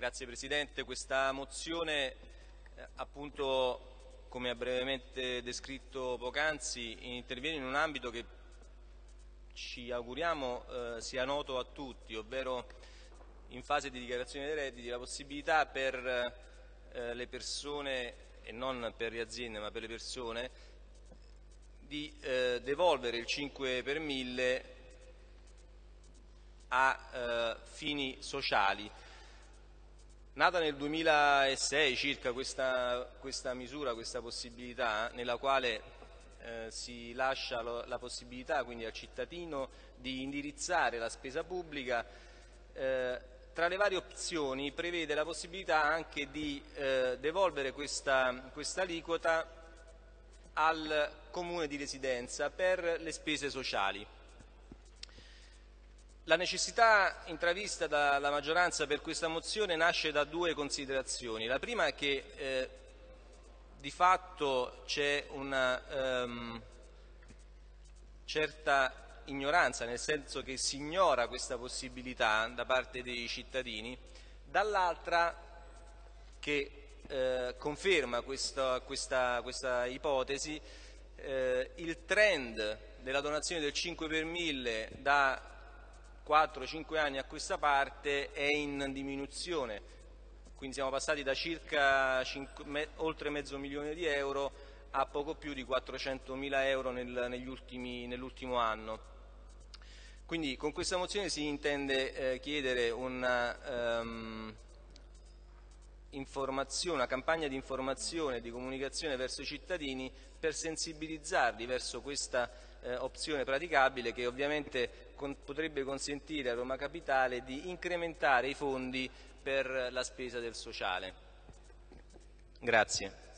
Grazie Presidente. Questa mozione, eh, appunto, come ha brevemente descritto poc'anzi, interviene in un ambito che ci auguriamo eh, sia noto a tutti, ovvero in fase di dichiarazione dei redditi la possibilità per eh, le persone, e non per le aziende ma per le persone, di eh, devolvere il 5 per 1000 a eh, fini sociali. Nata nel 2006 circa questa, questa misura, questa possibilità, nella quale eh, si lascia lo, la possibilità quindi al cittadino di indirizzare la spesa pubblica, eh, tra le varie opzioni prevede la possibilità anche di eh, devolvere questa, questa aliquota al comune di residenza per le spese sociali. La necessità intravista dalla maggioranza per questa mozione nasce da due considerazioni. La prima è che eh, di fatto c'è una um, certa ignoranza, nel senso che si ignora questa possibilità da parte dei cittadini, dall'altra che eh, conferma questa, questa, questa ipotesi eh, il trend della donazione del 5 per 1000 da 4-5 anni a questa parte è in diminuzione, quindi siamo passati da circa 5, me, oltre mezzo milione di euro a poco più di 400 mila euro nel, nell'ultimo anno. Quindi con questa mozione si intende eh, chiedere un um, una campagna di informazione e di comunicazione verso i cittadini per sensibilizzarli verso questa eh, opzione praticabile che ovviamente con, potrebbe consentire a Roma Capitale di incrementare i fondi per la spesa del sociale. Grazie.